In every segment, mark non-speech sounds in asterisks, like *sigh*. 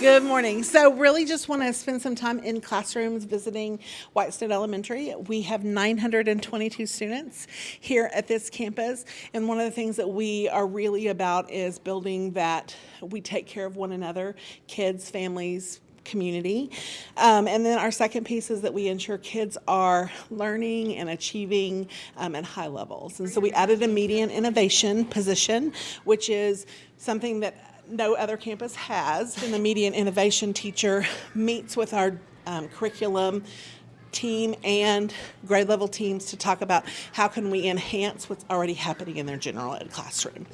Good morning. So really just want to spend some time in classrooms visiting Whitestead Elementary. We have 922 students here at this campus. And one of the things that we are really about is building that we take care of one another, kids, families, community. Um, and then our second piece is that we ensure kids are learning and achieving um, at high levels. And so we added a media and innovation position, which is something that no other campus has. And the Media and innovation teacher meets with our um, curriculum team and grade level teams to talk about how can we enhance what's already happening in their general ed classroom.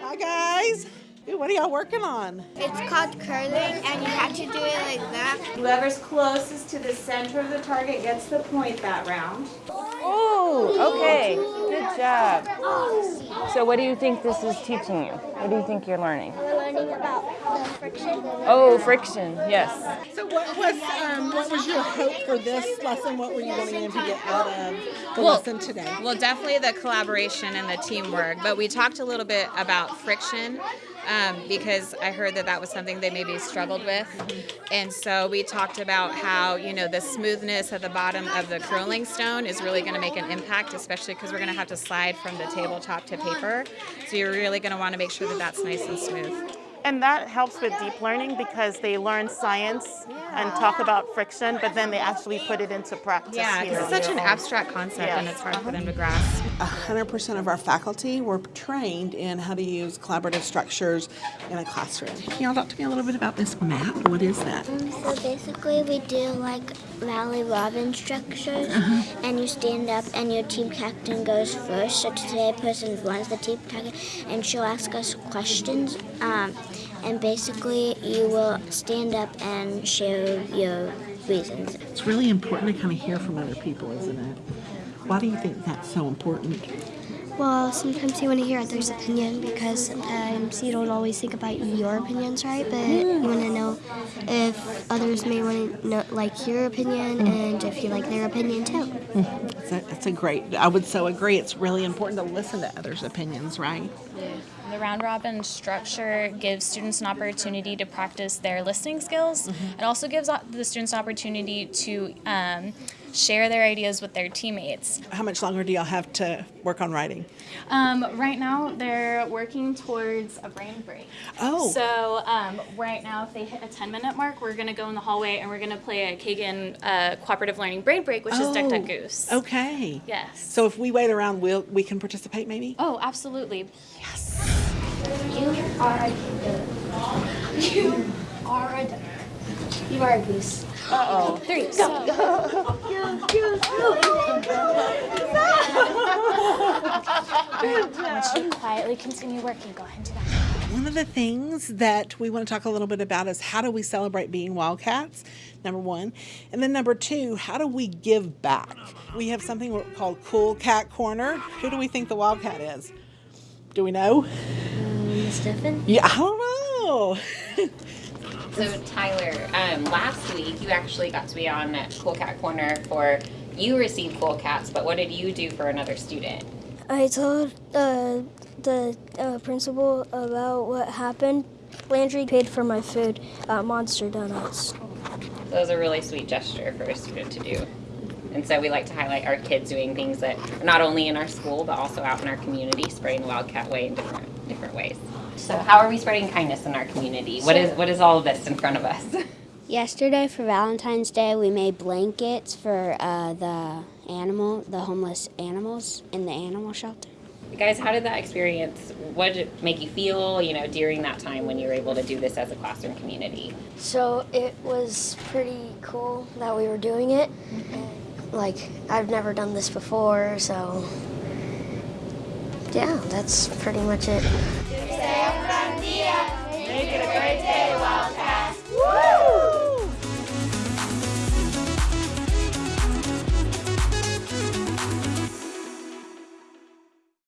Hi guys. Ooh, what are y'all working on? It's called curling, and you have to do it like that. Whoever's closest to the center of the target gets the point that round. Oh, okay. Good job. So what do you think this is teaching you? What do you think you're learning? We're learning about friction. Oh, friction. Yes. So what was um, what was your hope for this lesson? What were you wanting to get out of the Well- lesson today? Well, definitely the collaboration and the teamwork, but we talked a little bit about friction um, because I heard that that was something they maybe struggled with. And so we talked about how, you know, the smoothness at the bottom of the curling stone is really going to make an impact, especially because we're going to have to slide from the tabletop to paper. So you're really going to want to make sure that that's nice and smooth. And that helps with deep learning because they learn science and talk about friction, but then they actually put it into practice. Yeah, here. because it's such an abstract concept and it's hard for them to grasp. 100% of our faculty were trained in how to use collaborative structures in a classroom. Can y'all talk to me a little bit about this map? What is that? Um, so basically, we do like Rally Robin structures, and you stand up, and your team captain goes first. So today, a person runs the team captain, and she'll ask us questions. Um, and basically, you will stand up and share your reasons. It's really important to kind of hear from other people, isn't it? Why do you think that's so important? Well, sometimes you want to hear others' opinion because um, sometimes you don't always think about your opinions, right? But hmm. you want to know if others may want to know, like your opinion hmm. and if you like their opinion too. Hmm. It's a, it's a great, I would so agree. It's really important to listen to others' opinions, right? The round robin structure gives students an opportunity to practice their listening skills. Mm-hmm. It also gives the students an opportunity to um, share their ideas with their teammates. How much longer do y'all have to work on writing? Um, right now, they're working towards a brain break. Oh. So um, right now, if they hit a 10 minute mark, we're going to go in the hallway and we're going to play a Kagan uh, cooperative learning brain break, which is Duck Duck Goose. Okay. Yes. So if we wait around, we'll, we can participate maybe? Oh, absolutely. Yes. You are a You are a duck. You are a goose. Uh-oh. Three. So, once you quietly continue working, go ahead and do that. One of the things that we want to talk a little bit about is how do we celebrate being Wildcats, number one. And then number two, how do we give back? We have something called Cool Cat Corner. Who do we think the Wildcat is? Do we know? Mm, Stefan? Yeah, I don't know. *laughs* So Tyler, um, last week you actually got to be on Cool Cat Corner for you received Cool Cats, but what did you do for another student? I told uh, the uh, principal about what happened. Landry paid for my food at Monster Donuts. That was a really sweet gesture for a student to do. And so we like to highlight our kids doing things that are not only in our school but also out in our community, spreading the Wildcat way in different different ways. So how are we spreading kindness in our community? What is what is all of this in front of us? *laughs* Yesterday for Valentine's Day, we made blankets for uh, the animal, the homeless animals in the animal shelter. Guys, how did that experience? What did it make you feel? You know, during that time when you were able to do this as a classroom community. So it was pretty cool that we were doing it. Like, I've never done this before, so. Yeah, that's pretty much it.